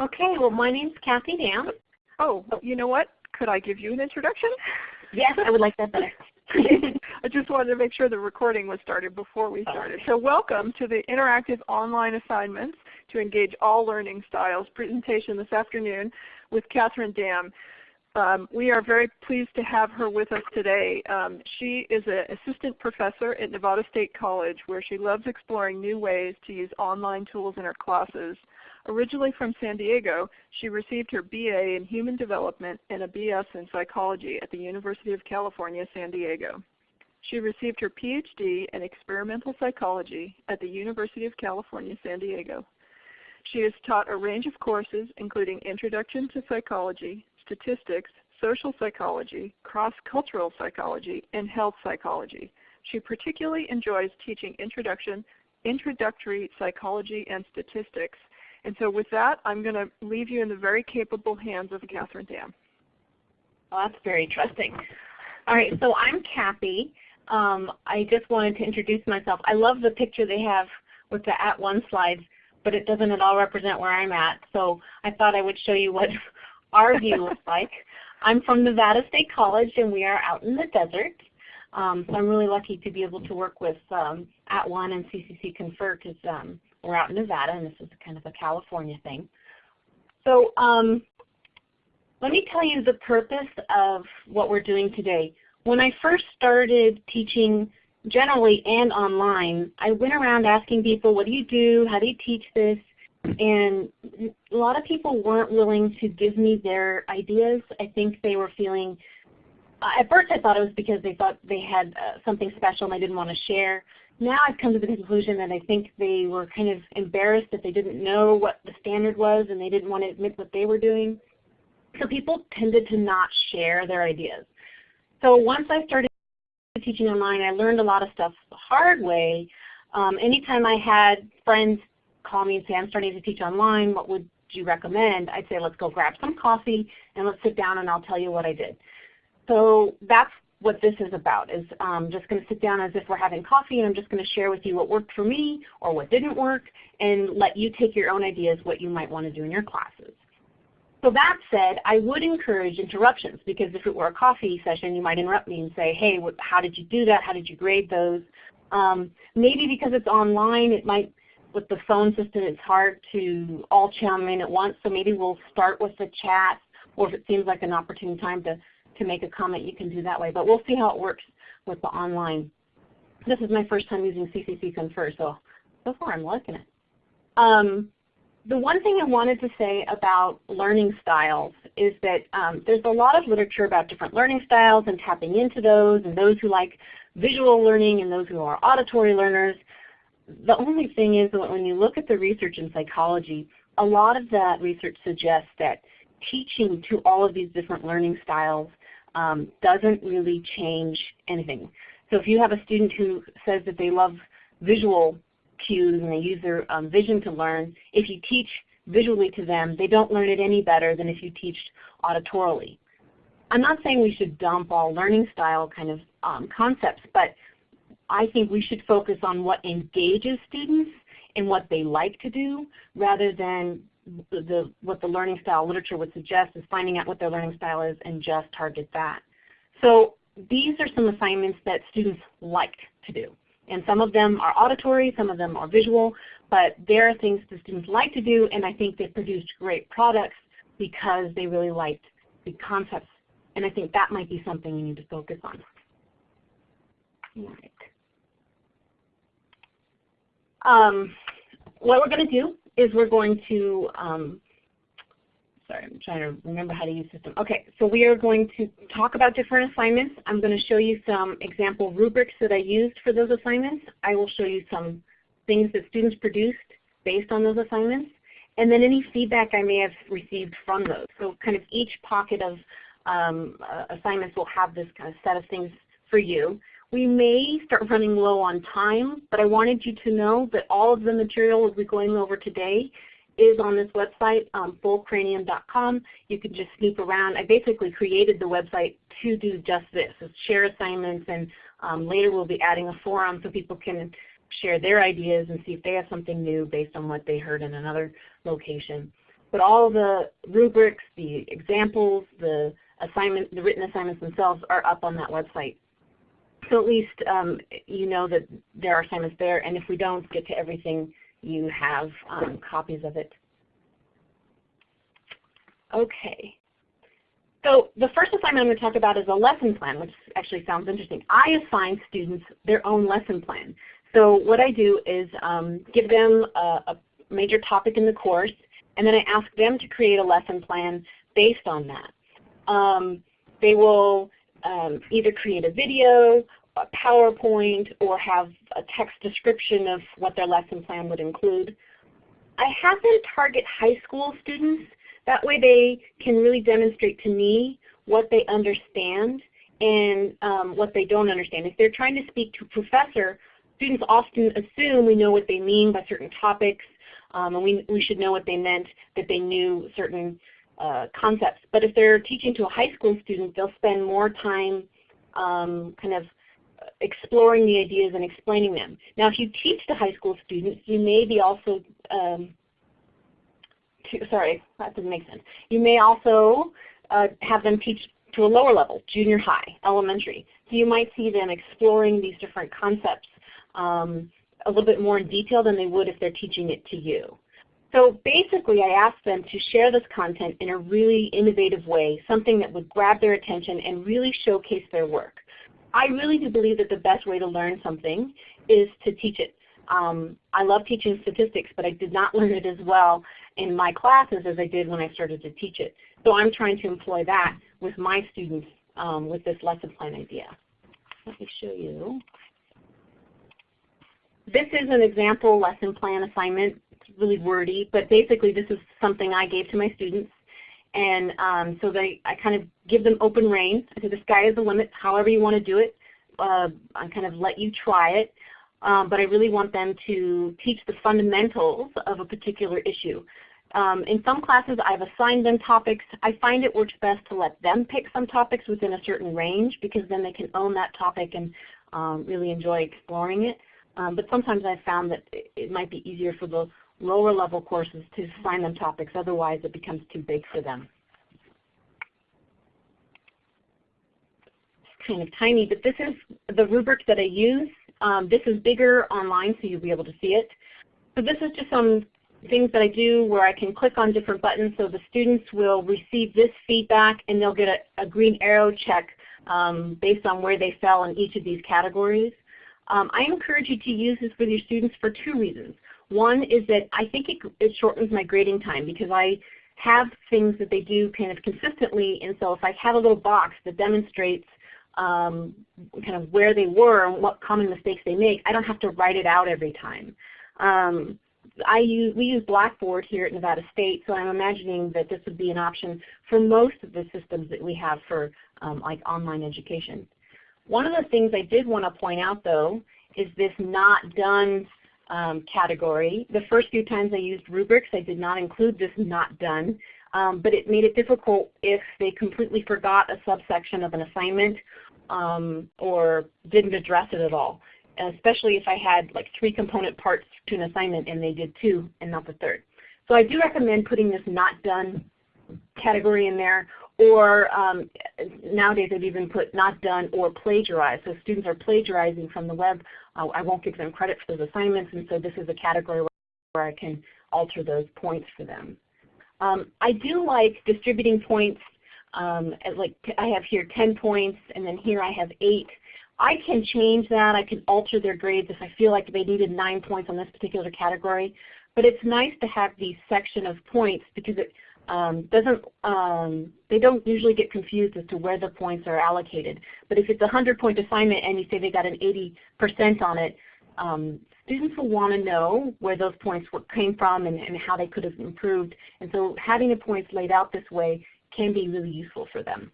Okay, well my name's Kathy Dam. Oh, you know what? Could I give you an introduction? Yes, I would like that better. I just wanted to make sure the recording was started before we started. So welcome to the Interactive Online Assignments to Engage All Learning Styles presentation this afternoon with Kathryn Dam. Um, we are very pleased to have her with us today. Um, she is an assistant professor at Nevada State College where she loves exploring new ways to use online tools in her classes. Originally from San Diego, she received her BA in Human Development and a BS in Psychology at the University of California, San Diego. She received her PhD in Experimental Psychology at the University of California, San Diego. She has taught a range of courses including Introduction to Psychology, Statistics, Social Psychology, Cross-Cultural Psychology, and Health Psychology. She particularly enjoys teaching introduction, introductory psychology and statistics. And so with that, I'm going to leave you in the very capable hands of Kathryn Dam. Well, that's very trusting. All right, so I'm Kathy. Um, I just wanted to introduce myself. I love the picture they have with the at one slides, but it doesn't at all represent where I'm at. So I thought I would show you what our view looks like. I'm from Nevada State College and we are out in the desert. Um, so I'm really lucky to be able to work with um, At One and CCC Confer because um, we're out in Nevada and this is kind of a California thing. So um, let me tell you the purpose of what we're doing today. When I first started teaching generally and online, I went around asking people, what do you do? How do you teach this? And a lot of people weren't willing to give me their ideas. I think they were feeling, uh, at first I thought it was because they thought they had uh, something special and they didn't want to share. Now I've come to the conclusion that I think they were kind of embarrassed that they didn't know what the standard was and they didn't want to admit what they were doing. So people tended to not share their ideas. So once I started teaching online, I learned a lot of stuff the hard way. Um, anytime I had friends call me and say, I'm starting to teach online, what would you recommend? I'd say, let's go grab some coffee and let's sit down and I'll tell you what I did. So that's what this is about, is um, just going to sit down as if we're having coffee and I'm just going to share with you what worked for me or what didn't work and let you take your own ideas what you might want to do in your classes. So that said, I would encourage interruptions because if it were a coffee session, you might interrupt me and say, hey, what, how did you do that? How did you grade those? Um, maybe because it's online, it might with the phone system, it's hard to all chime in at once. So maybe we'll start with the chat, or if it seems like an opportune time to, to make a comment, you can do that way. But we'll see how it works with the online. This is my first time using CCC Confer, so so far I'm liking it. Um, the one thing I wanted to say about learning styles is that um, there's a lot of literature about different learning styles and tapping into those, and those who like visual learning and those who are auditory learners the only thing is that when you look at the research in psychology, a lot of that research suggests that teaching to all of these different learning styles um, doesn't really change anything. So if you have a student who says that they love visual cues and they use their um, vision to learn, if you teach visually to them, they don't learn it any better than if you teach auditorily. I'm not saying we should dump all learning style kind of um, concepts, but I think we should focus on what engages students and what they like to do rather than the, the, what the learning style literature would suggest is finding out what their learning style is and just target that. So these are some assignments that students like to do. And some of them are auditory, some of them are visual, but there are things that students like to do and I think they produced great products because they really liked the concepts. And I think that might be something we need to focus on. Um, what we're going to do is we're going to, um, sorry, I'm trying to remember how to use system. Okay, so we are going to talk about different assignments. I'm going to show you some example rubrics that I used for those assignments. I will show you some things that students produced based on those assignments, and then any feedback I may have received from those. So kind of each pocket of um, uh, assignments will have this kind of set of things for you. We may start running low on time, but I wanted you to know that all of the material we'll be going over today is on this website, um, fullcranium.com. You can just snoop around. I basically created the website to do just this, is share assignments, and um, later we'll be adding a forum so people can share their ideas and see if they have something new based on what they heard in another location. but all the rubrics, the examples, the assignment, the written assignments themselves are up on that website. So at least um, you know that there are assignments there, and if we don't get to everything, you have um, copies of it. Okay. So the first assignment I'm going to talk about is a lesson plan, which actually sounds interesting. I assign students their own lesson plan. So what I do is um, give them a, a major topic in the course, and then I ask them to create a lesson plan based on that. Um, they will um, either create a video, a PowerPoint, or have a text description of what their lesson plan would include. I have them target high school students. That way they can really demonstrate to me what they understand and um, what they don't understand. If they're trying to speak to a professor, students often assume we know what they mean by certain topics, um, and we, we should know what they meant, that they knew certain uh, concepts. But if they're teaching to a high school student, they'll spend more time um, kind of exploring the ideas and explaining them. Now if you teach to high school students, you may be also, um, to, sorry, that doesn't make sense. You may also uh, have them teach to a lower level, junior high, elementary. So you might see them exploring these different concepts um, a little bit more in detail than they would if they're teaching it to you. So basically I asked them to share this content in a really innovative way, something that would grab their attention and really showcase their work. I really do believe that the best way to learn something is to teach it. Um, I love teaching statistics, but I did not learn it as well in my classes as I did when I started to teach it. So I'm trying to employ that with my students um, with this lesson plan idea. Let me show you. This is an example lesson plan assignment. It's really wordy, but basically this is something I gave to my students. And um, so they, I kind of give them open rein. I said the sky is the limit, however you want to do it. Uh, I kind of let you try it. Um, but I really want them to teach the fundamentals of a particular issue. Um, in some classes I've assigned them topics. I find it works best to let them pick some topics within a certain range because then they can own that topic and um, really enjoy exploring it. Um, but sometimes I've found that it might be easier for the lower level courses to assign them topics, otherwise it becomes too big for them. It's kind of tiny, but this is the rubric that I use. Um, this is bigger online so you'll be able to see it. So this is just some things that I do where I can click on different buttons so the students will receive this feedback and they'll get a, a green arrow check um, based on where they fell in each of these categories. Um, I encourage you to use this with your students for two reasons. One is that I think it, it shortens my grading time because I have things that they do kind of consistently and so if I have a little box that demonstrates um, kind of where they were and what common mistakes they make, I don't have to write it out every time. Um, I use, we use Blackboard here at Nevada State, so I'm imagining that this would be an option for most of the systems that we have for um, like online education. One of the things I did want to point out though is this not done um, category. The first few times I used rubrics I did not include this not done, um, but it made it difficult if they completely forgot a subsection of an assignment um, or didn't address it at all, especially if I had like three component parts to an assignment and they did two and not the third. So I do recommend putting this not done category in there or um, nowadays I've even put not done or plagiarized. So students are plagiarizing from the web. I won't give them credit for those assignments and so this is a category where I can alter those points for them. Um, I do like distributing points. Um, like I have here 10 points and then here I have 8. I can change that. I can alter their grades if I feel like they needed 9 points on this particular category. But it's nice to have the section of points because it um, doesn't um, they don't usually get confused as to where the points are allocated. But if it's a 100 point assignment and you say they got an 80% on it, um, students will want to know where those points came from and, and, how they could have improved. And so having the points laid out this way can be really useful for them.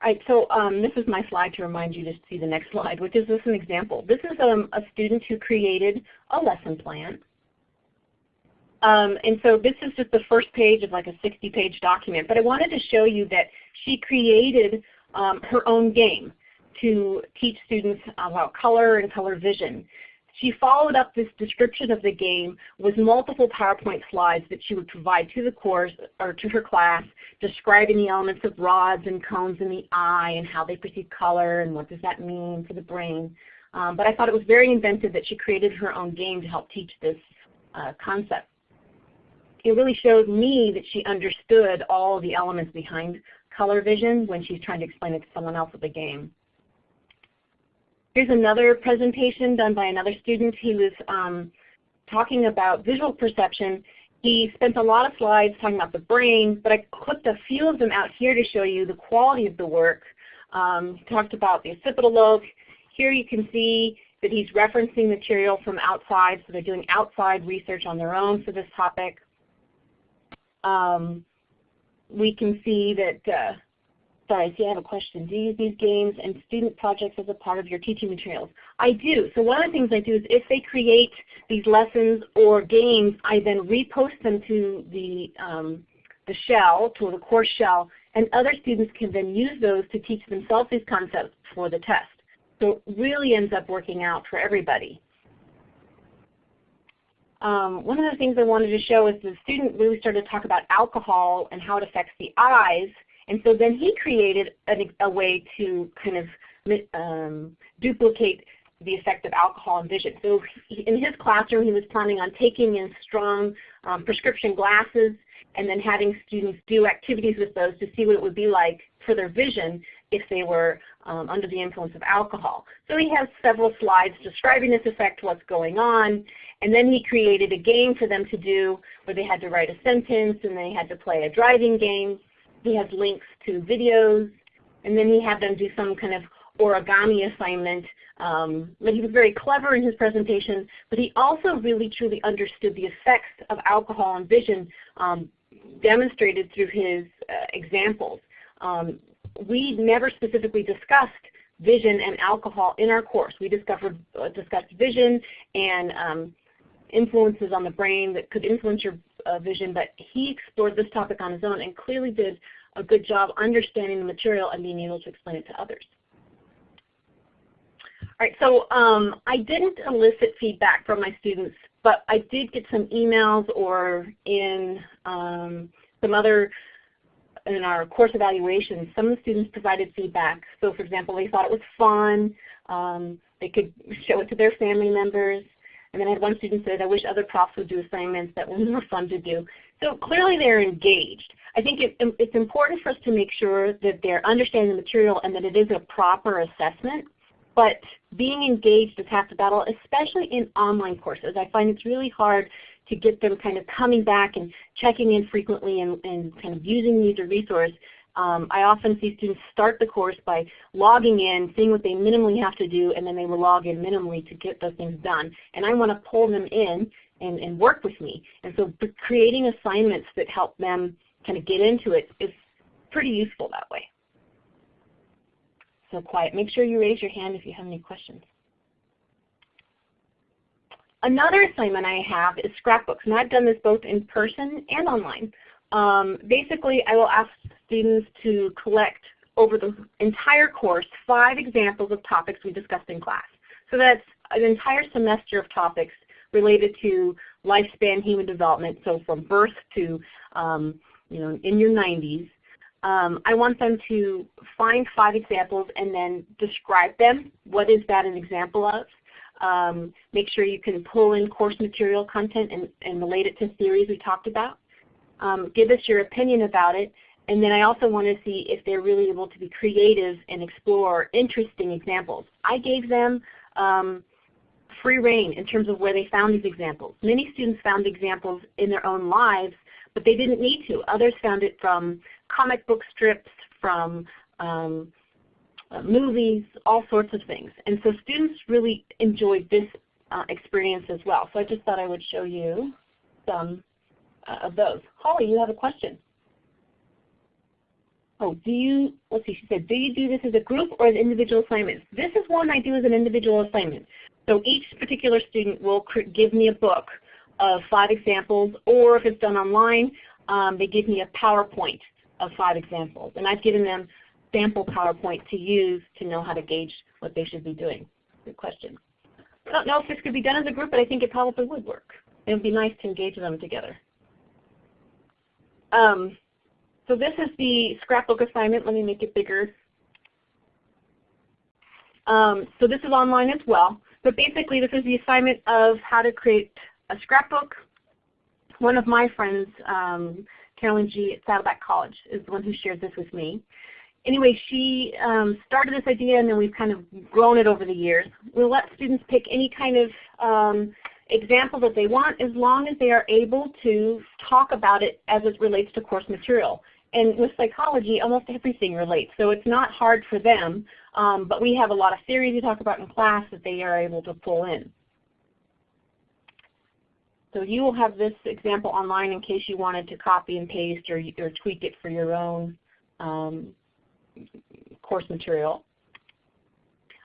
All right, so um, this is my slide to remind you to see the next slide, which is just an example. This is um, a student who created a lesson plan. Um, and so this is just the first page of like a 60-page document. But I wanted to show you that she created um, her own game to teach students about color and color vision. she followed up this description of the game with multiple PowerPoint slides that she would provide to the course or to her class describing the elements of rods and cones in the eye and how they perceive color and what does that mean for the brain. Um, but I thought it was very inventive that she created her own game to help teach this uh, concept. It really showed me that she understood all the elements behind color vision when she's trying to explain it to someone else with the game. Here's another presentation done by another student. He was um, talking about visual perception. He spent a lot of slides talking about the brain, but I clipped a few of them out here to show you the quality of the work. Um, he talked about the occipital lobe. Here you can see that he's referencing material from outside, so they're doing outside research on their own for this topic. Um, we can see that uh, Sorry, see I have a question. Do you use these games and student projects as a part of your teaching materials? I do. So one of the things I do is if they create these lessons or games, I then repost them to the, um, the shell, to the course shell, and other students can then use those to teach themselves these concepts for the test. So it really ends up working out for everybody. Um, one of the things I wanted to show is the student really started to talk about alcohol and how it affects the eyes and so then he created a, a way to kind of um, duplicate the effect of alcohol and vision. So in his classroom he was planning on taking in strong um, prescription glasses and then having students do activities with those to see what it would be like for their vision if they were um, under the influence of alcohol. So he has several slides describing this effect, what's going on, and then he created a game for them to do where they had to write a sentence and they had to play a driving game. He has links to videos, and then he had them do some kind of origami assignment. Um, but he was very clever in his presentation, but he also really truly understood the effects of alcohol on vision um, demonstrated through his uh, examples. Um, we never specifically discussed vision and alcohol in our course. We discovered, uh, discussed vision and um, influences on the brain that could influence your uh, vision, but he explored this topic on his own and clearly did a good job understanding the material and being able to explain it to others. All right, so um, I didn't elicit feedback from my students, but I did get some emails or in um, some other, in our course evaluations, some of the students provided feedback. So for example, they thought it was fun. Um, they could show it to their family members. And then I had one student say, I wish other profs would do assignments that were more fun to do. So clearly they're engaged. I think it, it's important for us to make sure that they're understanding the material and that it is a proper assessment. But being engaged is half the battle, especially in online courses. I find it's really hard to get them kind of coming back and checking in frequently and, and kind of using the user resource um, I often see students start the course by logging in, seeing what they minimally have to do, and then they will log in minimally to get those things done. And I want to pull them in and, and work with me. And so creating assignments that help them kind of get into it is pretty useful that way. So quiet. Make sure you raise your hand if you have any questions. Another assignment I have is scrapbooks, and I've done this both in person and online. Um, basically, I will ask students to collect over the entire course five examples of topics we discussed in class. So that's an entire semester of topics related to lifespan human development, so from birth to um, you know, in your 90s. Um, I want them to find five examples and then describe them. What is that an example of? Um, make sure you can pull in course material content and, and relate it to theories we talked about. Um, give us your opinion about it. And then I also want to see if they're really able to be creative and explore interesting examples. I gave them um, free reign in terms of where they found these examples. Many students found examples in their own lives, but they didn't need to. Others found it from comic book strips, from um, uh, movies, all sorts of things. And so students really enjoyed this uh, experience as well. So I just thought I would show you some uh, of those. Holly, you have a question. Oh, do you, let's see, she said, do you do this as a group or as individual assignments? This is one I do as an individual assignment. So each particular student will give me a book of five examples, or if it's done online, um, they give me a PowerPoint of five examples. And I've given them sample PowerPoint to use to know how to gauge what they should be doing. Good question. I don't know if this could be done as a group, but I think it probably would work. It would be nice to engage them together. Um, so this is the scrapbook assignment. Let me make it bigger. Um, so this is online as well. But basically this is the assignment of how to create a scrapbook. One of my friends, um, Carolyn G. at Saddleback College, is the one who shared this with me. Anyway, she um, started this idea and then we've kind of grown it over the years. We'll let students pick any kind of um, example that they want as long as they are able to talk about it as it relates to course material. And with psychology, almost everything relates. So it's not hard for them, um, but we have a lot of theory to talk about in class that they are able to pull in. So you will have this example online in case you wanted to copy and paste or, or tweak it for your own um, course material.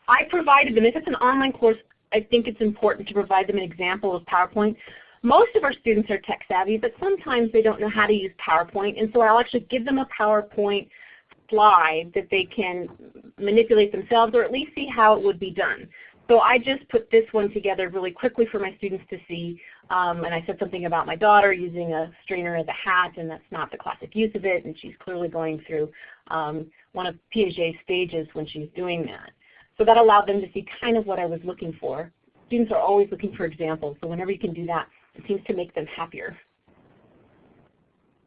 I provided them, if it's an online course, I think it's important to provide them an example of PowerPoint. Most of our students are tech savvy, but sometimes they don't know how to use PowerPoint, and so I'll actually give them a PowerPoint slide that they can manipulate themselves or at least see how it would be done. So I just put this one together really quickly for my students to see. Um, and I said something about my daughter using a strainer as a hat, and that's not the classic use of it, and she's clearly going through um, one of Piaget's stages when she's doing that. So that allowed them to see kind of what I was looking for. Students are always looking for examples, so whenever you can do that, it seems to make them happier.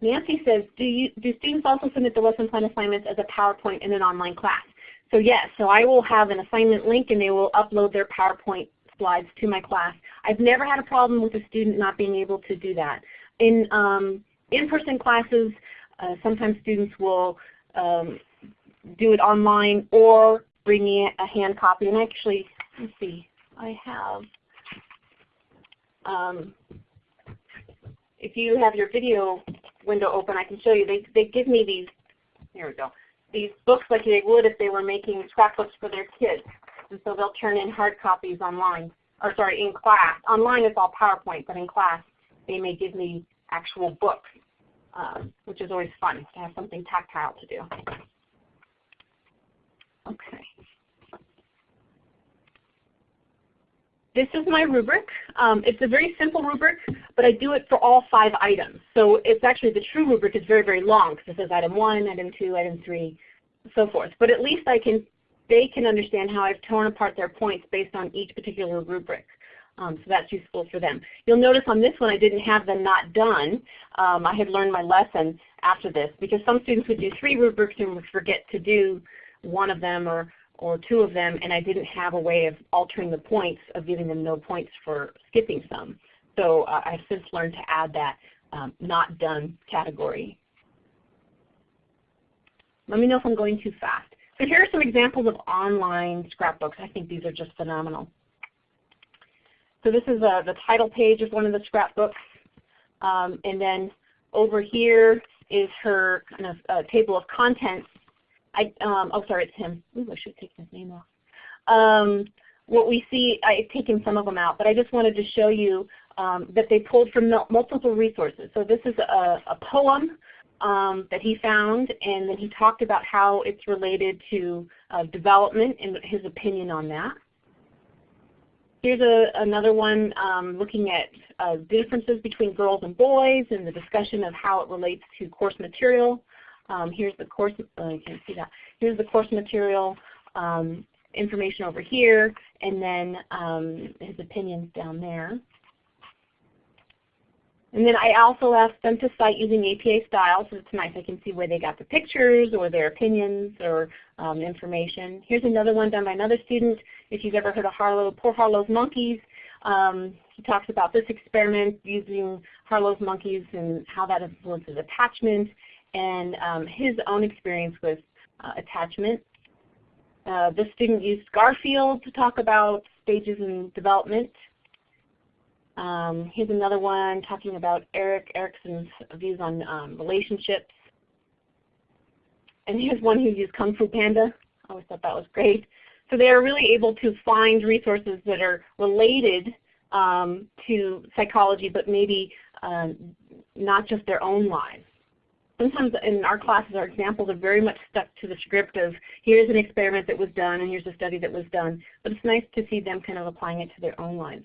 Nancy says, do, you, do students also submit the lesson plan assignments as a PowerPoint in an online class? So yes, so I will have an assignment link and they will upload their PowerPoint slides to my class. I've never had a problem with a student not being able to do that. In um, in-person classes, uh, sometimes students will um, do it online or bring me a hand copy. And actually, let's see, I have, um, if you have your video window open, I can show you. They, they give me these, here we go, these books like they would if they were making scrapbooks for their kids. And so they'll turn in hard copies online, or sorry, in class. Online it's all PowerPoint, but in class they may give me actual books, um, which is always fun to have something tactile to do. Okay. This is my rubric. Um, it's a very simple rubric, but I do it for all five items. So it's actually the true rubric is very, very long because it says item one, item two, item three, so forth. But at least I can, they can understand how I've torn apart their points based on each particular rubric. Um, so that's useful for them. You'll notice on this one I didn't have the not done. Um, I had learned my lesson after this because some students would do three rubrics and would forget to do one of them or or two of them and I didn't have a way of altering the points of giving them no points for skipping some. So uh, I've since learned to add that um, not done category. Let me know if I'm going too fast. So here are some examples of online scrapbooks. I think these are just phenomenal. So this is uh, the title page of one of the scrapbooks. Um, and then over here is her kind of uh, table of contents I, um, oh sorry, it's him. Ooh, I should take his name off. Um, what we see, I've taken some of them out, but I just wanted to show you um, that they pulled from multiple resources. So this is a, a poem um, that he found, and then he talked about how it's related to uh, development and his opinion on that. Here's a, another one um, looking at uh, differences between girls and boys and the discussion of how it relates to course material. Um, here's the course, oh, you can't see that. Here's the course material um, information over here, and then um, his opinions down there. And then I also asked them to cite using APA style, so it's nice. I can see where they got the pictures or their opinions or um, information. Here's another one done by another student. If you've ever heard of Harlow, Poor Harlow's Monkeys, um, he talks about this experiment using Harlow's monkeys and how that influences attachment and um, his own experience with uh, attachment. Uh, this student used Garfield to talk about stages in development. Um, here's another one talking about Erik Erikson's views on um, relationships. And here's one who used Kung Fu Panda. I always thought that was great. So they are really able to find resources that are related um, to psychology, but maybe um, not just their own lives. Sometimes in our classes our examples are very much stuck to the script of here's an experiment that was done and here's a study that was done. But it's nice to see them kind of applying it to their own lives.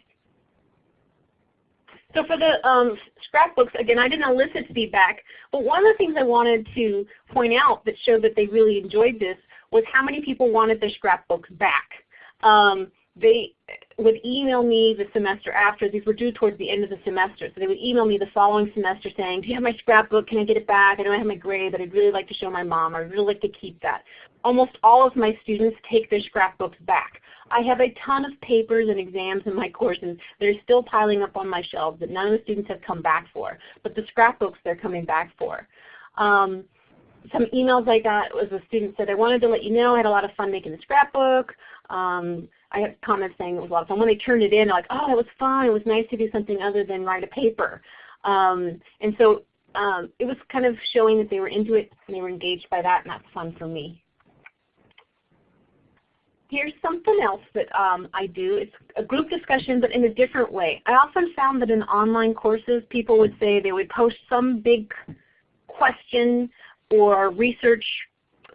So for the um, scrapbooks, again, I didn't elicit feedback, but one of the things I wanted to point out that showed that they really enjoyed this was how many people wanted their scrapbooks back. Um, they would email me the semester after. These were due towards the end of the semester. So they would email me the following semester saying, do you have my scrapbook? Can I get it back? I I have my grade, but I'd really like to show my mom. I'd really like to keep that. Almost all of my students take their scrapbooks back. I have a ton of papers and exams in my courses that are still piling up on my shelves that none of the students have come back for. But the scrapbooks they're coming back for. Um, some emails I got was a student said, I wanted to let you know I had a lot of fun making the scrapbook. Um, I had comments saying it was a lot of fun. When they turned it in, they're like, oh, it was fun. It was nice to do something other than write a paper. Um, and so um, it was kind of showing that they were into it and they were engaged by that, and that's fun for me. Here's something else that um, I do. It's a group discussion, but in a different way. I often found that in online courses, people would say they would post some big question or research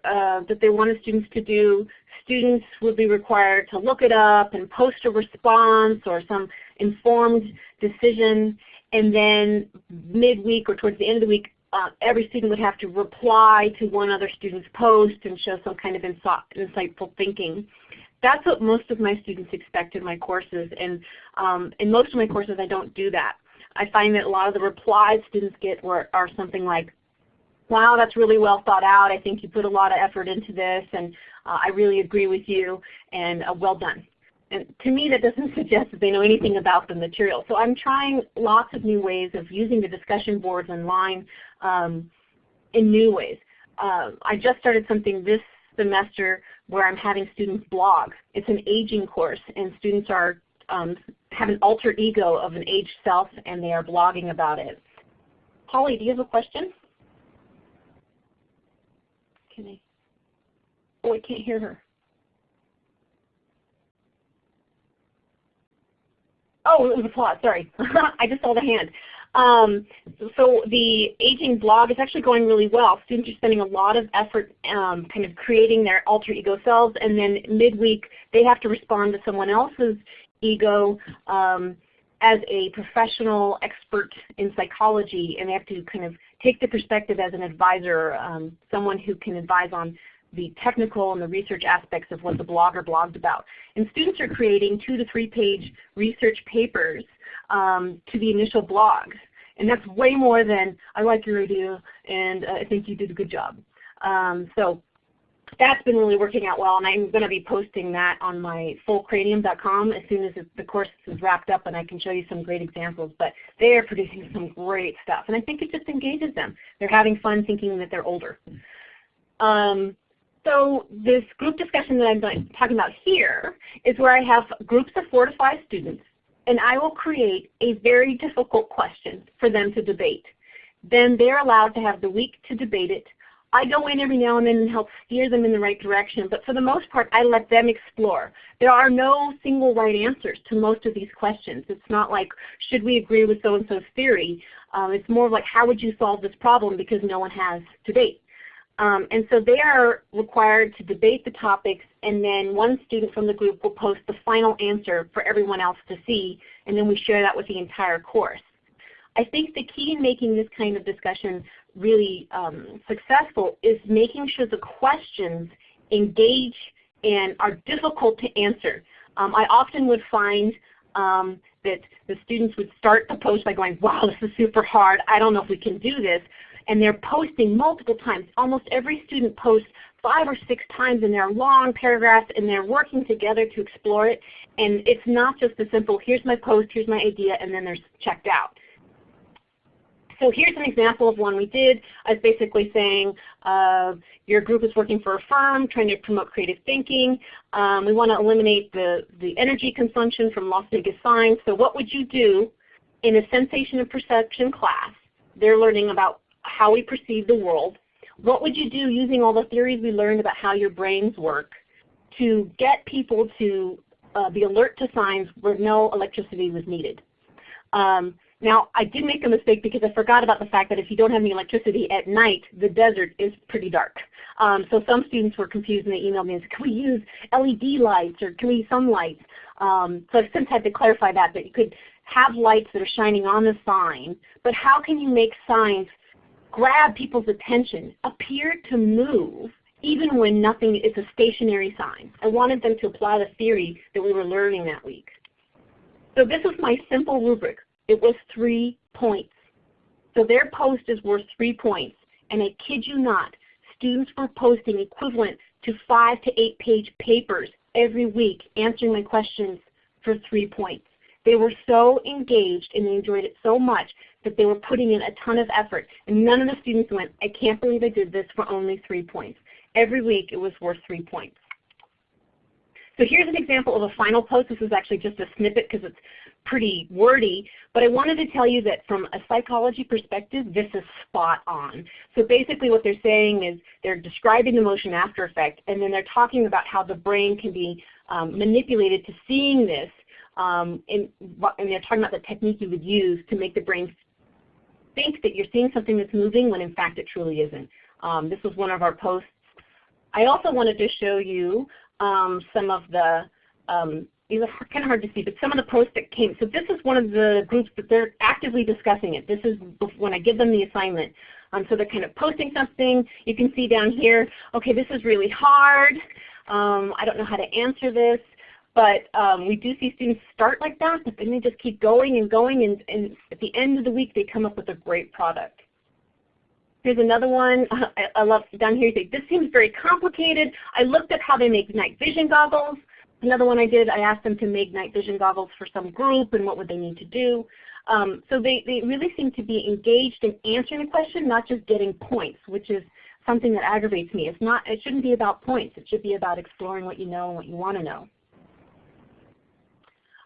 uh, that they wanted students to do students would be required to look it up and post a response or some informed decision. And then midweek or towards the end of the week, uh, every student would have to reply to one other student's post and show some kind of insightful thinking. That's what most of my students expect in my courses. And um, in most of my courses I don't do that. I find that a lot of the replies students get were, are something like, wow, that's really well thought out. I think you put a lot of effort into this, and uh, I really agree with you, and uh, well done. And to me that doesn't suggest that they know anything about the material. So I'm trying lots of new ways of using the discussion boards online um, in new ways. Uh, I just started something this semester where I'm having students blog. It's an aging course and students are um, have an alter ego of an aged self and they are blogging about it. Holly, do you have a question? Can I? Oh, I can't hear her. Oh, it was applause, sorry. I just saw the hand. Um, so the aging blog is actually going really well. Students are spending a lot of effort um, kind of creating their alter ego selves and then midweek they have to respond to someone else's ego um, as a professional expert in psychology and they have to kind of take the perspective as an advisor, um, someone who can advise on the technical and the research aspects of what the blogger blogged about. And students are creating two to three page research papers um, to the initial blogs. And that's way more than, I like your idea and uh, I think you did a good job. Um, so that's been really working out well and I'm going to be posting that on my fullcranium.com as soon as the course is wrapped up and I can show you some great examples. But they are producing some great stuff and I think it just engages them. They're having fun thinking that they're older. Um, so this group discussion that I'm talking about here is where I have groups of four to five students and I will create a very difficult question for them to debate. Then they're allowed to have the week to debate it. I go in every now and then and help steer them in the right direction, but for the most part I let them explore. There are no single right answers to most of these questions. It's not like, should we agree with so-and-so's theory? Um, it's more like, how would you solve this problem because no one has debate. Um, and so they are required to debate the topics and then one student from the group will post the final answer for everyone else to see and then we share that with the entire course. I think the key in making this kind of discussion really um, successful is making sure the questions engage and are difficult to answer. Um, I often would find um, that the students would start the post by going, wow, this is super hard. I don't know if we can do this and they're posting multiple times. Almost every student posts five or six times in their long paragraphs and they're working together to explore it. And it's not just a simple, here's my post, here's my idea, and then they're checked out. So here's an example of one we did. I was basically saying uh, your group is working for a firm trying to promote creative thinking. Um, we want to eliminate the, the energy consumption from Las Vegas signs. So what would you do in a sensation and perception class? They're learning about how we perceive the world. What would you do using all the theories we learned about how your brains work to get people to uh, be alert to signs where no electricity was needed? Um, Now I did make a mistake because I forgot about the fact that if you don't have any electricity at night, the desert is pretty dark. Um, so some students were confused and they emailed me and said, can we use LED lights or can we use some lights? Um, so I've since had to clarify that, that you could have lights that are shining on the sign, but how can you make signs grab people's attention, appear to move, even when nothing is a stationary sign. I wanted them to apply the theory that we were learning that week. So this was my simple rubric. It was three points. So their post is worth three points. And I kid you not, students were posting equivalent to five to eight page papers every week answering my questions for three points. They were so engaged and they enjoyed it so much that they were putting in a ton of effort. And none of the students went, I can't believe I did this for only three points. Every week it was worth three points. So here's an example of a final post. This is actually just a snippet because it's pretty wordy, but I wanted to tell you that from a psychology perspective, this is spot on. So basically what they're saying is they're describing the motion after effect, and then they're talking about how the brain can be um, manipulated to seeing this, um, and, and they're talking about the technique you would use to make the brain think that you're seeing something that's moving when in fact it truly isn't. Um, this was one of our posts. I also wanted to show you um, some of the um, these are kind of hard to see, but some of the posts that came. So this is one of the groups that they're actively discussing it. This is when I give them the assignment. Um, so they're kind of posting something. You can see down here, okay, this is really hard. Um, I don't know how to answer this. But um, we do see students start like that, but then they just keep going and going, and, and at the end of the week they come up with a great product. Here's another one. I, I love down here. Say, this seems very complicated. I looked at how they make night vision goggles. Another one I did, I asked them to make night vision goggles for some group and what would they need to do. Um, so they, they really seem to be engaged in answering the question, not just getting points, which is something that aggravates me. It's not, it shouldn't be about points. It should be about exploring what you know and what you want to know.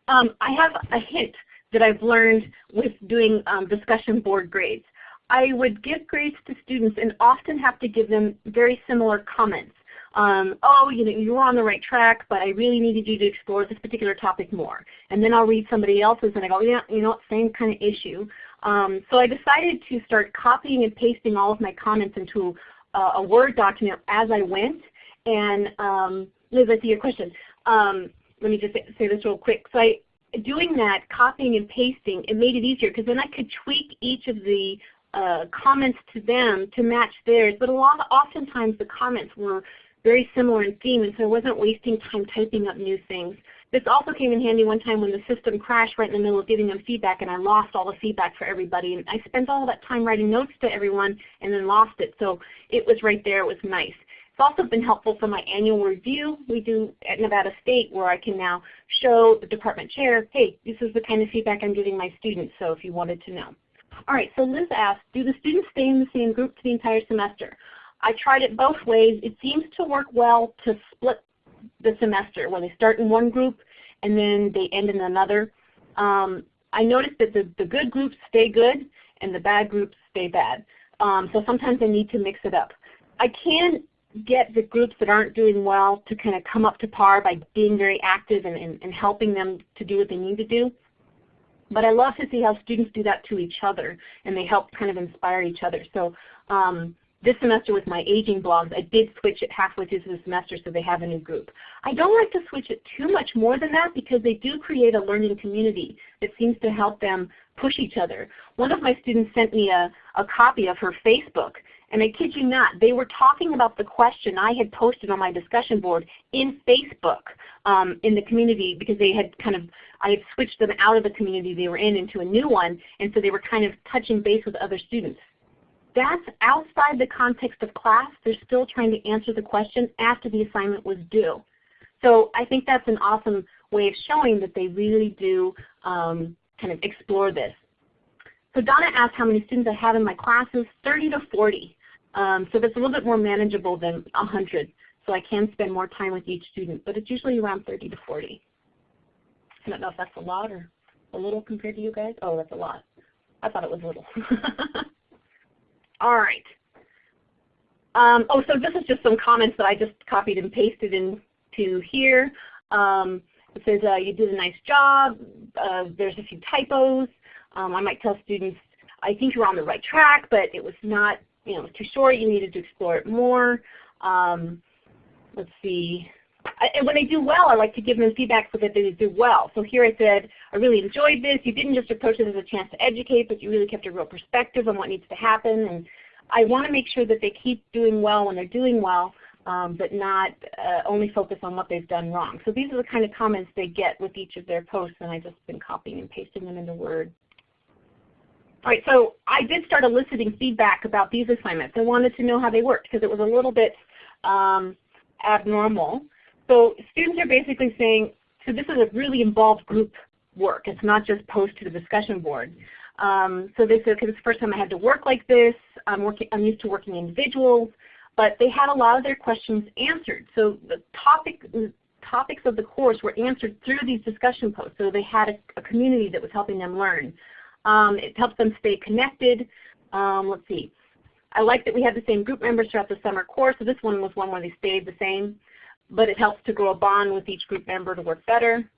Um, I have a hint that I've learned with doing um, discussion board grades. I would give grades to students and often have to give them very similar comments um, oh, you know, you were on the right track, but I really needed you to explore this particular topic more. And then I'll read somebody else's and I go, yeah, you know, same kind of issue. Um, so I decided to start copying and pasting all of my comments into uh, a Word document as I went. And um, Liz, I see your question. Um, let me just say, say this real quick. So I, doing that, copying and pasting, it made it easier because then I could tweak each of the uh, comments to them to match theirs. But a lot, oftentimes the comments were very similar in theme, and so I wasn't wasting time typing up new things. This also came in handy one time when the system crashed right in the middle of giving them feedback and I lost all the feedback for everybody. And I spent all that time writing notes to everyone and then lost it. So it was right there. It was nice. It's also been helpful for my annual review we do at Nevada State where I can now show the department chair, hey, this is the kind of feedback I'm giving my students, so if you wanted to know. All right, so Liz asked, do the students stay in the same group for the entire semester? I tried it both ways. It seems to work well to split the semester when they start in one group and then they end in another. Um, I noticed that the, the good groups stay good and the bad groups stay bad. Um, so sometimes I need to mix it up. I can get the groups that aren't doing well to kind of come up to par by being very active and, and, and helping them to do what they need to do. But I love to see how students do that to each other and they help kind of inspire each other. So um, this semester with my aging blogs, I did switch it halfway through the semester so they have a new group. I don't like to switch it too much more than that because they do create a learning community that seems to help them push each other. One of my students sent me a, a copy of her Facebook and I kid you not, they were talking about the question I had posted on my discussion board in Facebook um, in the community because they had kind of, I had switched them out of the community they were in into a new one and so they were kind of touching base with other students that's outside the context of class. They're still trying to answer the question after the assignment was due. So I think that's an awesome way of showing that they really do um, kind of explore this. So Donna asked how many students I have in my classes, 30 to 40. Um, so that's a little bit more manageable than 100. So I can spend more time with each student, but it's usually around 30 to 40. I don't know if that's a lot or a little compared to you guys. Oh, that's a lot. I thought it was little. All right. Um, oh, so this is just some comments that I just copied and pasted into here. Um, it says uh, you did a nice job. Uh, there's a few typos. Um, I might tell students, I think you're on the right track, but it was not you know, too short, you needed to explore it more. Um, let's see. And when they do well, I like to give them feedback so that they do well. So here I said, I really enjoyed this. You didn't just approach it as a chance to educate, but you really kept a real perspective on what needs to happen. And I want to make sure that they keep doing well when they're doing well, um, but not uh, only focus on what they've done wrong. So these are the kind of comments they get with each of their posts, and I've just been copying and pasting them into Word. All right, so I did start eliciting feedback about these assignments. I wanted to know how they worked because it was a little bit um, abnormal. So students are basically saying, so this is a really involved group work. It's not just post to the discussion board. Um, so they said, okay, this is the first time I had to work like this. I'm, working, I'm used to working individuals. But they had a lot of their questions answered. So the topic, topics of the course were answered through these discussion posts. So they had a, a community that was helping them learn. Um, it helps them stay connected. Um, let's see. I like that we had the same group members throughout the summer course. So this one was one where they stayed the same. But it helps to grow a bond with each group member to work better.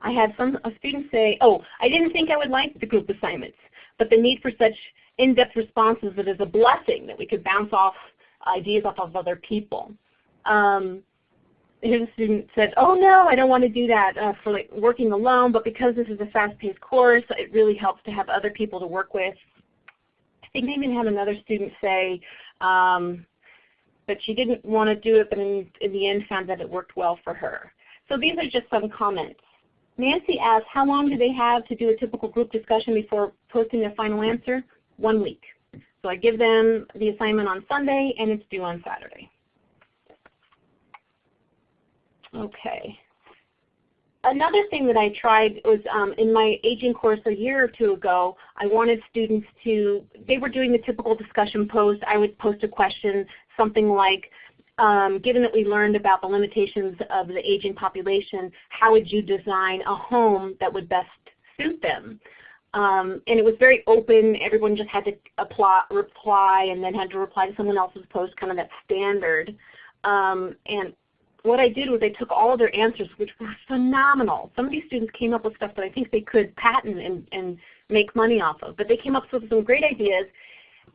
I had some students say, oh, I didn't think I would like the group assignments, but the need for such in-depth responses that is a blessing that we could bounce off ideas off of other people. Um, his student said, oh no, I don't want to do that uh, for like working alone, but because this is a fast-paced course, it really helps to have other people to work with. I think I even had another student say um, that she didn't want to do it, but in, in the end found that it worked well for her. So these are just some comments. Nancy asked, how long do they have to do a typical group discussion before posting their final answer? One week. So I give them the assignment on Sunday and it's due on Saturday. Okay. Another thing that I tried was um, in my aging course a year or two ago, I wanted students to, they were doing the typical discussion post. I would post a question, something like, um, given that we learned about the limitations of the aging population, how would you design a home that would best suit them? Um, and it was very open. Everyone just had to apply, reply and then had to reply to someone else's post, kind of that standard. Um, and what I did was I took all of their answers, which were phenomenal. Some of these students came up with stuff that I think they could patent and, and make money off of. But they came up with some great ideas,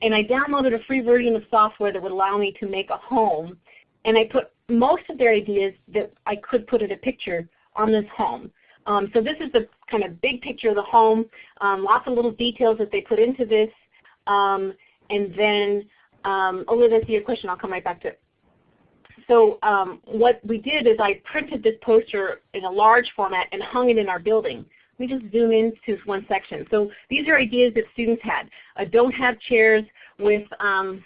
and I downloaded a free version of software that would allow me to make a home. And I put most of their ideas that I could put in a picture on this home. Um, so this is the kind of big picture of the home, um, lots of little details that they put into this. Um, and then, um, oh, that's your question. I'll come right back to it so um, what we did is I printed this poster in a large format and hung it in our building. Let me just zoom into one section. So these are ideas that students had. Uh, don't have chairs with um,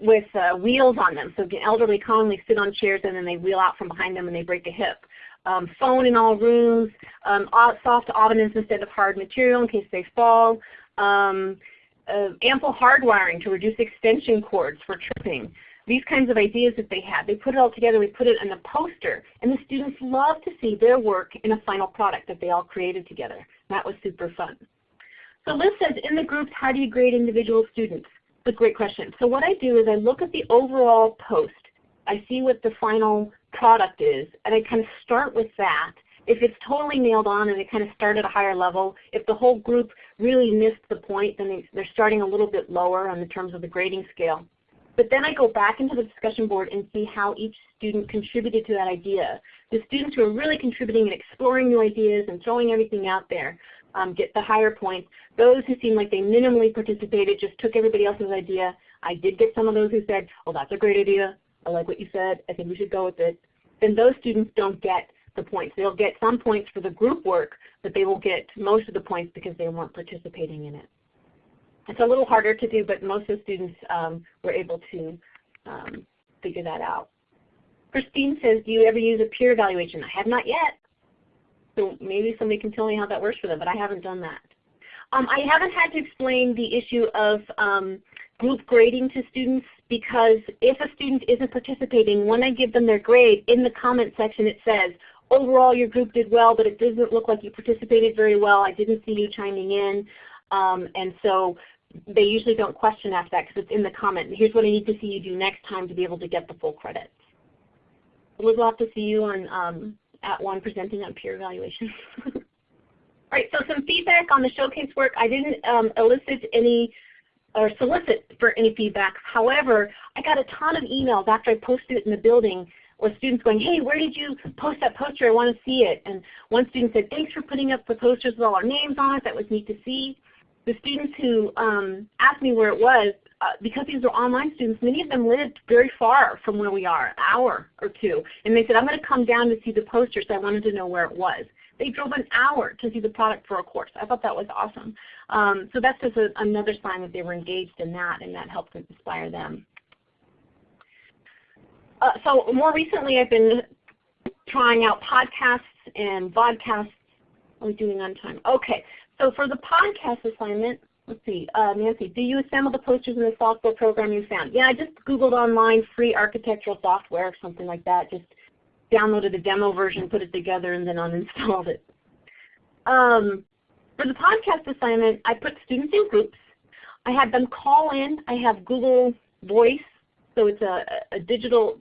with uh, wheels on them. So the elderly commonly sit on chairs and then they wheel out from behind them and they break a hip. Um, phone in all rooms, um, soft ottomans instead of hard material in case they fall, um, uh, ample hardwiring to reduce extension cords for tripping these kinds of ideas that they had. They put it all together, we put it in a poster, and the students love to see their work in a final product that they all created together. That was super fun. So Liz says, in the groups, how do you grade individual students? That's a great question. So what I do is I look at the overall post. I see what the final product is, and I kind of start with that. If it's totally nailed on and they kind of start at a higher level, if the whole group really missed the point, then they're starting a little bit lower in the terms of the grading scale. But then I go back into the discussion board and see how each student contributed to that idea. The students who are really contributing and exploring new ideas and throwing everything out there um, get the higher points. Those who seem like they minimally participated, just took everybody else's idea. I did get some of those who said, oh that's a great idea. I like what you said. I think we should go with it. Then those students don't get the points. They'll get some points for the group work, but they will get most of the points because they weren't participating in it. It's a little harder to do, but most of the students um, were able to um, figure that out. Christine says, do you ever use a peer evaluation? I have not yet. So maybe somebody can tell me how that works for them, but I haven't done that. Um, I haven't had to explain the issue of um, group grading to students because if a student isn't participating, when I give them their grade, in the comment section it says, overall your group did well, but it doesn't look like you participated very well. I didn't see you chiming in. Um, and so they usually don't question after that because it's in the comment. Here's what I need to see you do next time to be able to get the full credit. We'll have to see you on um, at one presenting on peer evaluation. All right, so some feedback on the showcase work. I didn't um, elicit any or solicit for any feedback. However, I got a ton of emails after I posted it in the building with students going, hey, where did you post that poster? I want to see it. And one student said, thanks for putting up the posters with all our names on it. That was neat to see. The students who um, asked me where it was, uh, because these are online students, many of them lived very far from where we are, an hour or two. And they said, I'm going to come down to see the poster, so I wanted to know where it was. They drove an hour to see the product for a course. I thought that was awesome. Um, so that's just a, another sign that they were engaged in that and that helped inspire them. Uh, so more recently I've been trying out podcasts and vodcasts. Are we doing on time? Okay, so for the podcast assignment, let's see, uh, Nancy, do you assemble the posters in the software program you found? Yeah, I just Googled online free architectural software or something like that. Just downloaded the demo version, put it together, and then uninstalled it. Um, for the podcast assignment, I put students in groups. I had them call in. I have Google Voice, so it's a, a digital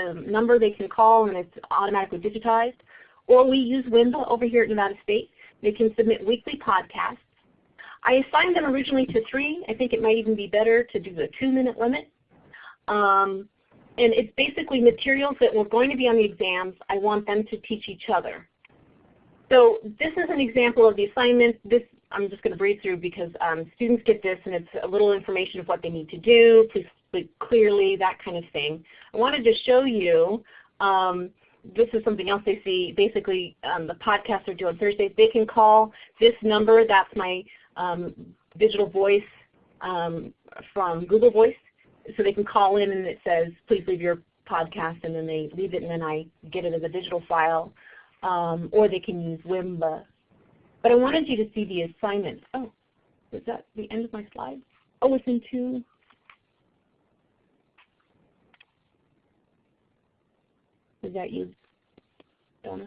um, number they can call and it's automatically digitized. Or we use Wimba over here at Nevada State. They can submit weekly podcasts. I assigned them originally to three. I think it might even be better to do the two minute limit. Um, and it's basically materials that were going to be on the exams. I want them to teach each other. So this is an example of the assignment. This I'm just going to breeze through because um, students get this and it's a little information of what they need to do, please clearly, that kind of thing. I wanted to show you, um, this is something else they see, basically um, the podcasts are due on Thursdays. They can call this number, that's my um, digital voice um, from Google Voice so they can call in and it says, please leave your podcast, and then they leave it and then I get it as a digital file. Um, or they can use Wimba. But I wanted you to see the assignment. Oh, is that the end of my slide? Oh, it's in two. Is that you, Donna?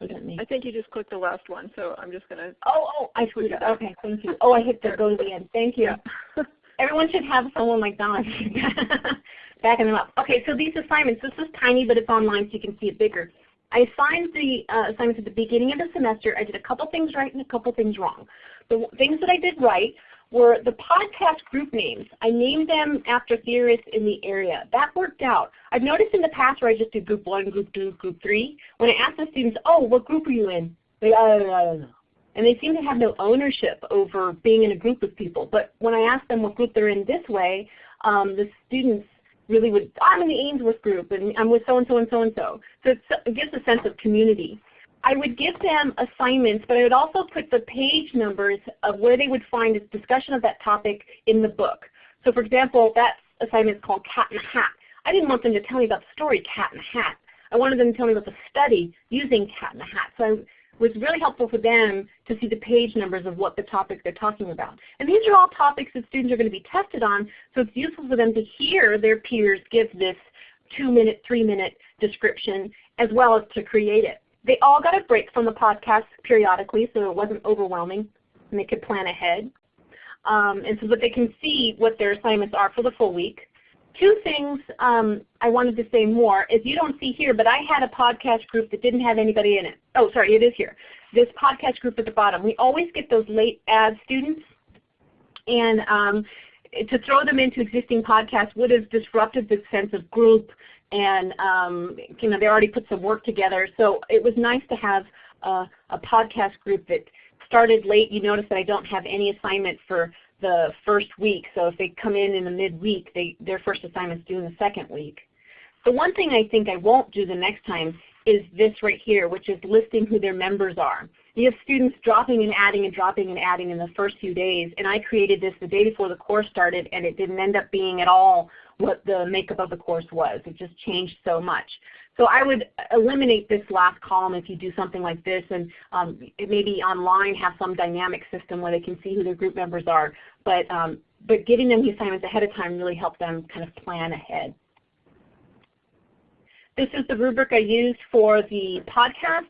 Was that me? I think you just clicked the last one, so I'm just going to. Oh, oh, I screwed it. Okay, thank you. Oh, I hit the go to the end. Thank you. Yeah. Everyone should have someone like Donna backing them up. Okay, so these assignments, this is tiny, but it's online so you can see it bigger. I assigned the uh, assignments at the beginning of the semester. I did a couple things right and a couple things wrong. The things that I did right were the podcast group names. I named them after theorists in the area. That worked out. I've noticed in the past where I just do group one, group two, group three, when I ask the students, oh, what group are you in? They, I don't know and they seem to have no ownership over being in a group with people. But when I ask them what group they're in this way, um, the students really would, I'm in the Ainsworth group and I'm with so-and-so and so-and-so. So it gives a sense of community. I would give them assignments, but I would also put the page numbers of where they would find a discussion of that topic in the book. So for example, that assignment is called Cat in a Hat. I didn't want them to tell me about the story Cat in a Hat. I wanted them to tell me about the study using Cat in a Hat. So I was really helpful for them to see the page numbers of what the topics they're talking about. And these are all topics that students are going to be tested on, so it's useful for them to hear their peers give this two-minute, three-minute description as well as to create it. They all got a break from the podcast periodically so it wasn't overwhelming and they could plan ahead. Um, and so that they can see what their assignments are for the full week two things um, I wanted to say more is you don't see here, but I had a podcast group that didn't have anybody in it. Oh, sorry, it is here. This podcast group at the bottom. We always get those late ad students, and um, to throw them into existing podcasts would have disrupted the sense of group, and um, you know they already put some work together. So it was nice to have a podcast group that started late. You notice that I don't have any assignment for the first week. So if they come in in the midweek, they, their first assignment is due in the second week. The one thing I think I won't do the next time is this right here, which is listing who their members are. You have students dropping and adding and dropping and adding in the first few days, and I created this the day before the course started, and it didn't end up being at all what the makeup of the course was. It just changed so much. So I would eliminate this last column if you do something like this and um, maybe online have some dynamic system where they can see who their group members are. But, um, but giving them the assignments ahead of time really helped them kind of plan ahead. This is the rubric I used for the podcast.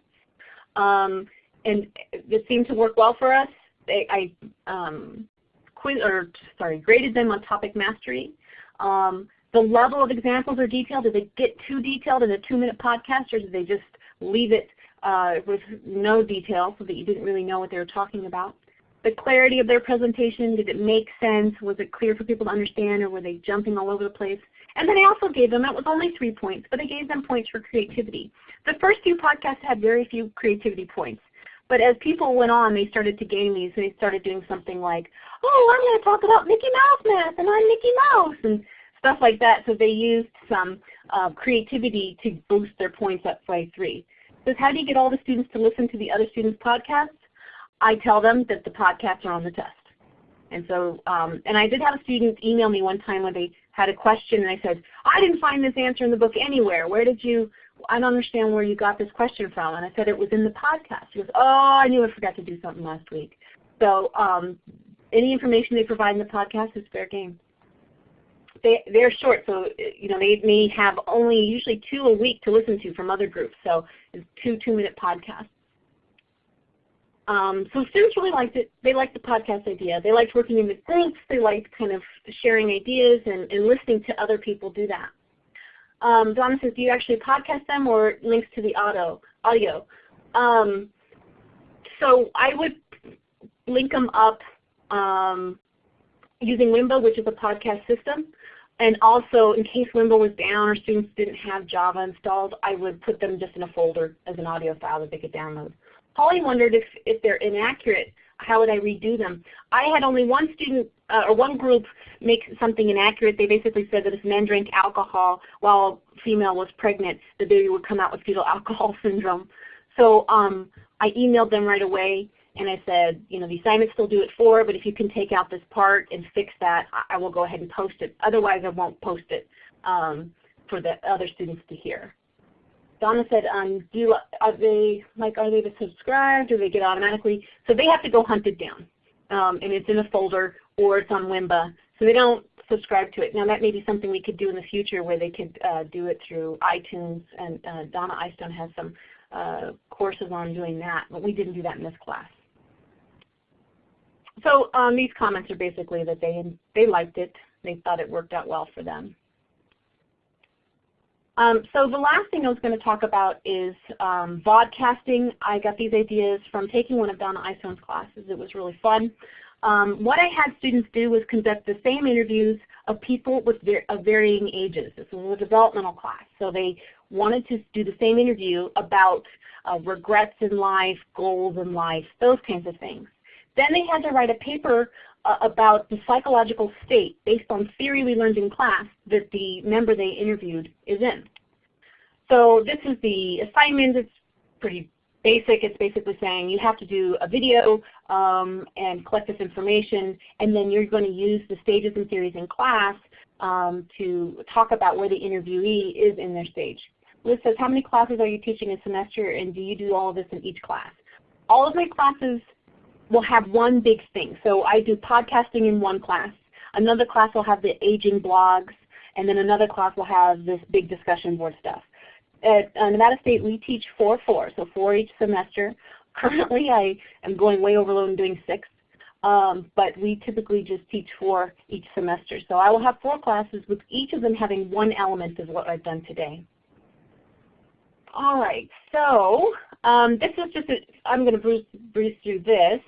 Um, and it seemed to work well for us. I um, quiz, or sorry, graded them on topic mastery. Um, the level of examples or detail, did they get too detailed in a two-minute podcast or did they just leave it uh, with no detail so that you didn't really know what they were talking about. The clarity of their presentation, did it make sense? Was it clear for people to understand or were they jumping all over the place? And then I also gave them, that was only three points, but I gave them points for creativity. The first few podcasts had very few creativity points. But as people went on, they started to gain these. They started doing something like, oh, I'm going to talk about Mickey Mouse math, and I'm Mickey Mouse, and stuff like that. So they used some uh, creativity to boost their points up by three. So how do you get all the students to listen to the other students' podcasts? I tell them that the podcasts are on the test. And so, um, and I did have a student email me one time when they had a question and I said, I didn't find this answer in the book anywhere. Where did you, I don't understand where you got this question from. And I said, it was in the podcast. He goes, oh, I knew I forgot to do something last week. So um, any information they provide in the podcast is fair game. They, they're short, so you know they may have only usually two a week to listen to from other groups. So it's two two-minute podcasts. Um, so students really liked it. They liked the podcast idea. They liked working in the groups. They liked kind of sharing ideas and, and listening to other people do that. Um, Donna says, do you actually podcast them or links to the audio? audio? Um, so I would link them up um, using Wimba, which is a podcast system. And also, in case Wimba was down or students didn't have Java installed, I would put them just in a folder as an audio file that they could download. Holly wondered if, if they're inaccurate, how would I redo them? I had only one student uh, or one group make something inaccurate. They basically said that if men drank alcohol while female was pregnant, the baby would come out with fetal alcohol syndrome. So um, I emailed them right away and I said, you know, the assignment still do it for, but if you can take out this part and fix that, I will go ahead and post it. Otherwise, I won't post it um, for the other students to hear. Donna said, um, do you, are they like are they to subscribe? Do they get automatically? So they have to go hunt it down, um, and it's in a folder or it's on Wimba. So they don't subscribe to it. Now that may be something we could do in the future where they could uh, do it through iTunes, and uh, Donna Eystone has some uh, courses on doing that, but we didn't do that in this class. So um, these comments are basically that they they liked it. They thought it worked out well for them. Um, so the last thing I was going to talk about is um, vodcasting. I got these ideas from taking one of Donna Eystone's classes. It was really fun. Um, what I had students do was conduct the same interviews of people with ver of varying ages. This was a developmental class. So they wanted to do the same interview about uh, regrets in life, goals in life, those kinds of things. Then they had to write a paper uh, about the psychological state based on theory we learned in class that the member they interviewed is in. So this is the assignment. It's pretty basic. It's basically saying you have to do a video um, and collect this information, and then you're going to use the stages and theories in class um, to talk about where the interviewee is in their stage. Liz says, how many classes are you teaching a semester, and do you do all of this in each class? All of my classes will have one big thing. So I do podcasting in one class. Another class will have the aging blogs, and then another class will have this big discussion board stuff. At uh, Nevada State, we teach 4-4, so 4 each semester. Currently, I am going way overload and doing 6, um, but we typically just teach 4 each semester. So I will have 4 classes with each of them having one element of what I've done today. All right, so um, this is just, I'm going to breeze, breeze through this.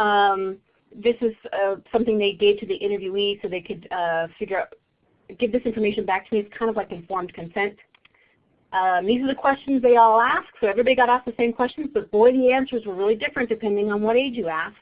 Um, this is uh, something they gave to the interviewee so they could uh, figure out, give this information back to me. It's kind of like informed consent. Um, these are the questions they all asked. So everybody got asked the same questions, but boy, the answers were really different depending on what age you asked.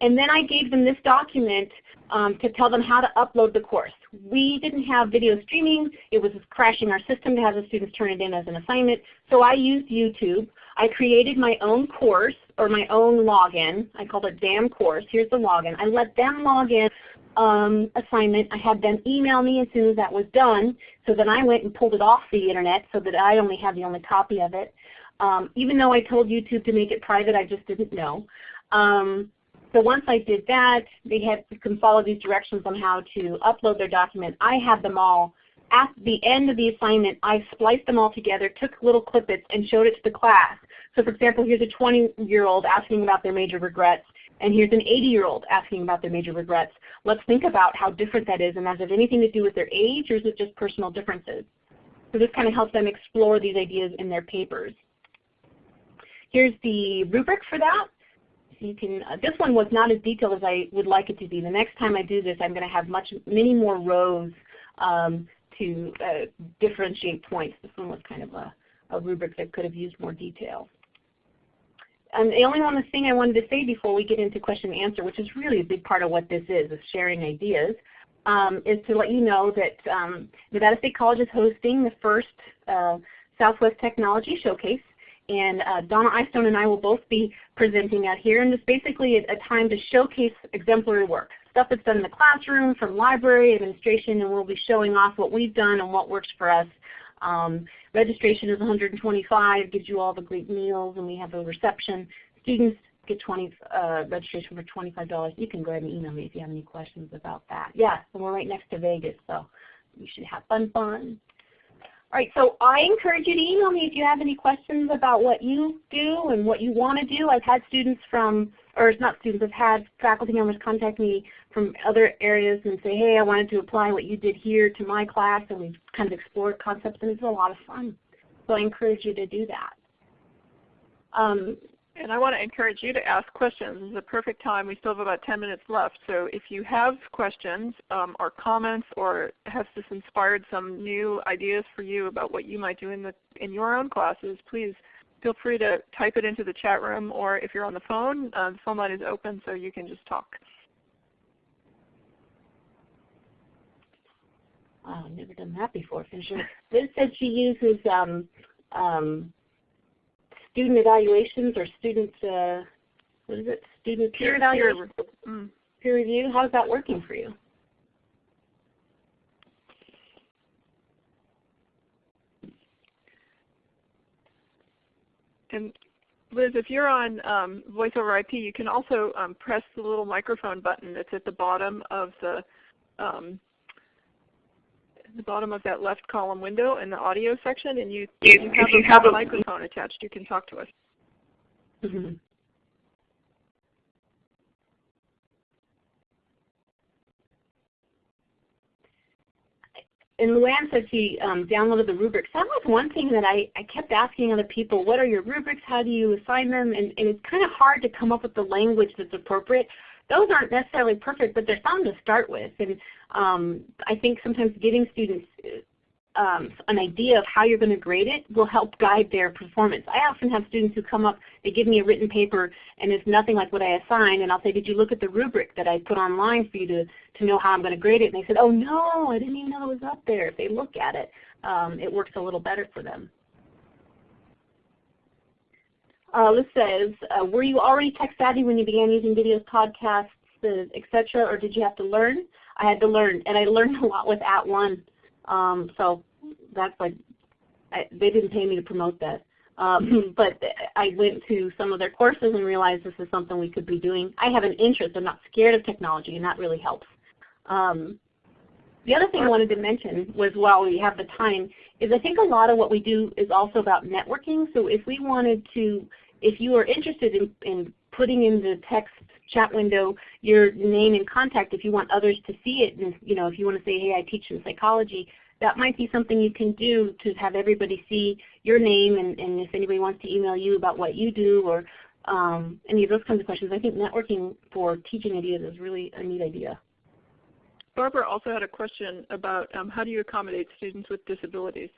And then I gave them this document um, to tell them how to upload the course. We didn't have video streaming. It was crashing our system to have the students turn it in as an assignment. So I used YouTube. I created my own course or my own login. I called it DAM course. Here's the login. I let them log in um, assignment. I had them email me as soon as that was done. So then I went and pulled it off the internet so that I only have the only copy of it. Um, even though I told YouTube to make it private, I just didn't know. Um, so once I did that, they had to follow these directions on how to upload their document. I had them all at the end of the assignment, I spliced them all together, took little clippets, and showed it to the class. So for example, here's a 20-year-old asking about their major regrets, and here's an 80-year-old asking about their major regrets. Let's think about how different that is, and has it anything to do with their age, or is it just personal differences? So this kind of helps them explore these ideas in their papers. here's the rubric for that. You can, uh, this one was not as detailed as I would like it to be. The next time I do this, I'm going to have much, many more rows um, to uh, differentiate points. This one was kind of a, a rubric that could have used more detail. And the only one thing I wanted to say before we get into question and answer, which is really a big part of what this is, is sharing ideas, um, is to let you know that um, Nevada State College is hosting the first uh, Southwest Technology Showcase. And uh, Donna Eystone and I will both be presenting out here. And it's basically is a time to showcase exemplary work. Stuff that's done in the classroom, from library, administration, and we'll be showing off what we've done and what works for us. Um, registration is 125, gives you all the great meals, and we have a reception. Students get 20 uh, registration for $25. You can go ahead and email me if you have any questions about that. Yeah, and we're right next to Vegas, so you should have fun fun. All right, so I encourage you to email me if you have any questions about what you do and what you want to do. I've had students from, or not students, I've had faculty members contact me from other areas and say, hey, I wanted to apply what you did here to my class, and we've kind of explored concepts, and it's a lot of fun. So I encourage you to do that. Um, and I want to encourage you to ask questions. This is a perfect time. We still have about 10 minutes left. So if you have questions um, or comments or has this inspired some new ideas for you about what you might do in, the, in your own classes, please feel free to type it into the chat room or if you're on the phone, uh, the phone line is open so you can just talk. I've never done that before for sure. Liz she uses um, um, student evaluations or student, uh, what is it, student peer, peer evaluation? Peer, mm. peer review. How's that working for you? And Liz, if you're on um, Voice over IP, you can also um, press the little microphone button that's at the bottom of the um, the bottom of that left column window in the audio section, and you, you, you have, you a, have a microphone attached. You can talk to us. Mm -hmm. and Luann said she um, downloaded the rubrics. That was one thing that I, I kept asking other people, what are your rubrics? How do you assign them? And, and it's kind of hard to come up with the language that's appropriate those aren't necessarily perfect, but they're fun to start with. And um, I think sometimes giving students um, an idea of how you're going to grade it will help guide their performance. I often have students who come up, they give me a written paper and it's nothing like what I assigned and I'll say, did you look at the rubric that I put online for you to, to know how I'm going to grade it? And they said, oh no, I didn't even know it was up there. If they look at it, um, it works a little better for them. Uh, Liz says, uh, were you already tech savvy when you began using videos, podcasts, etc., or did you have to learn? I had to learn, and I learned a lot with At One. Um, so that's like, I, they didn't pay me to promote that. Um, but I went to some of their courses and realized this is something we could be doing. I have an interest. I'm not scared of technology, and that really helps. Um, the other thing I wanted to mention was while we have the time is I think a lot of what we do is also about networking. So if we wanted to if you are interested in, in putting in the text chat window your name and contact if you want others to see it and you know if you want to say hey I teach in psychology that might be something you can do to have everybody see your name and, and if anybody wants to email you about what you do or um, any of those kinds of questions. I think networking for teaching ideas is really a neat idea. Barbara also had a question about um, how do you accommodate students with disabilities?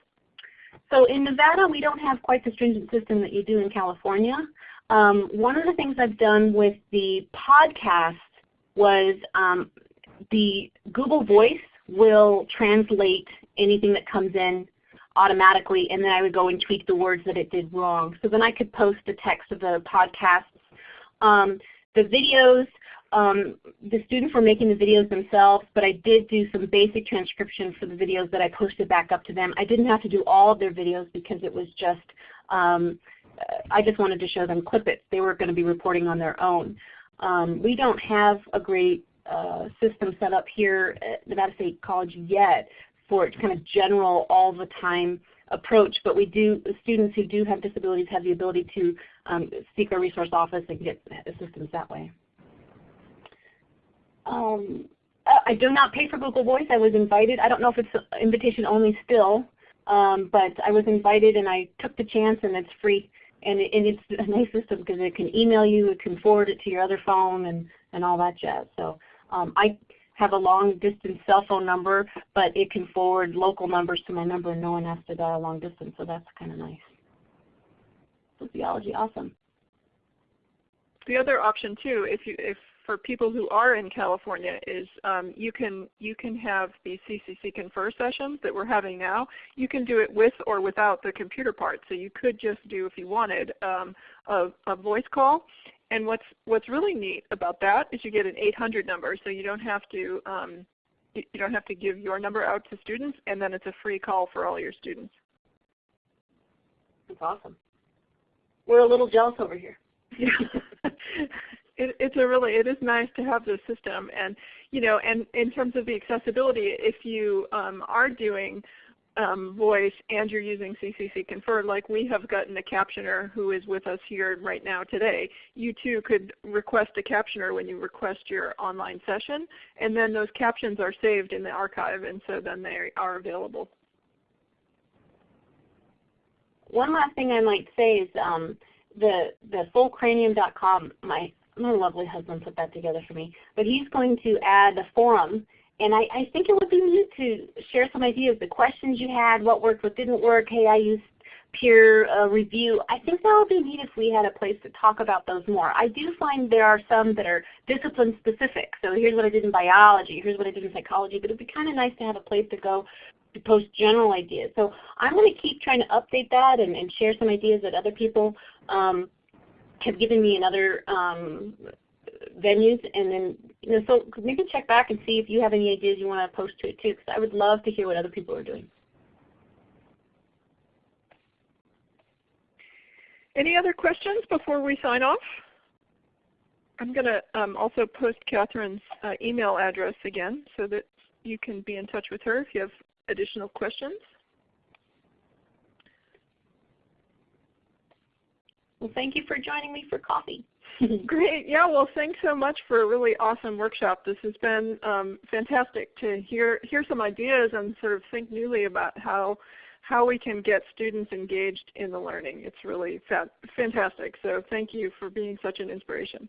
So in Nevada, we don't have quite the stringent system that you do in California. Um, one of the things I've done with the podcast was um, the Google Voice will translate anything that comes in automatically, and then I would go and tweak the words that it did wrong. So then I could post the text of the podcasts. Um, the videos, um, the students were making the videos themselves, but I did do some basic transcription for the videos that I posted back up to them. I didn't have to do all of their videos because it was just, um, I just wanted to show them clip it. They were going to be reporting on their own. Um, we don't have a great uh, system set up here at Nevada State College yet for kind of general all the time approach, but we do, students who do have disabilities have the ability to um, seek our resource office and get assistance that way. Um, I do not pay for Google Voice. I was invited. I don't know if it's invitation only still, um, but I was invited and I took the chance and it's free. and, it, and it's a nice system because it can email you, it can forward it to your other phone, and, and all that jazz. So um, I have a long distance cell phone number, but it can forward local numbers to my number and no one has to dial long distance, so that's kind of nice. Sociology, awesome. The other option too, if you if for people who are in California is um, you can you can have the CCC Confer sessions that we're having now. You can do it with or without the computer part. So you could just do, if you wanted, um, a, a voice call. And what's what's really neat about that is you get an 800 number, so you don't have to um, you don't have to give your number out to students, and then it's a free call for all your students. That's awesome. We're a little jealous over here. it, it's a really it is nice to have this system and you know and in terms of the accessibility if you um, are doing um, voice and you're using CCC Confer like we have gotten a captioner who is with us here right now today you too could request a captioner when you request your online session and then those captions are saved in the archive and so then they are available. One last thing I might say is um, the the fullcranium.com my my lovely husband put that together for me. But he's going to add a forum, and I, I think it would be neat to share some ideas, the questions you had, what worked, what didn't work. Hey, I used peer uh, review. I think that would be neat if we had a place to talk about those more. I do find there are some that are discipline specific. So here's what I did in biology, here's what I did in psychology, but it would be kind of nice to have a place to go to post general ideas. So I'm going to keep trying to update that and, and share some ideas that other people um, have given me in other um, venues, and then you know, so maybe check back and see if you have any ideas you want to post to it too, because I would love to hear what other people are doing. Any other questions before we sign off? I'm going to um, also post Catherine's uh, email address again so that you can be in touch with her if you have additional questions. Well, thank you for joining me for coffee. Great. Yeah, well thanks so much for a really awesome workshop. This has been um, fantastic to hear hear some ideas and sort of think newly about how how we can get students engaged in the learning. It's really fa fantastic. So thank you for being such an inspiration.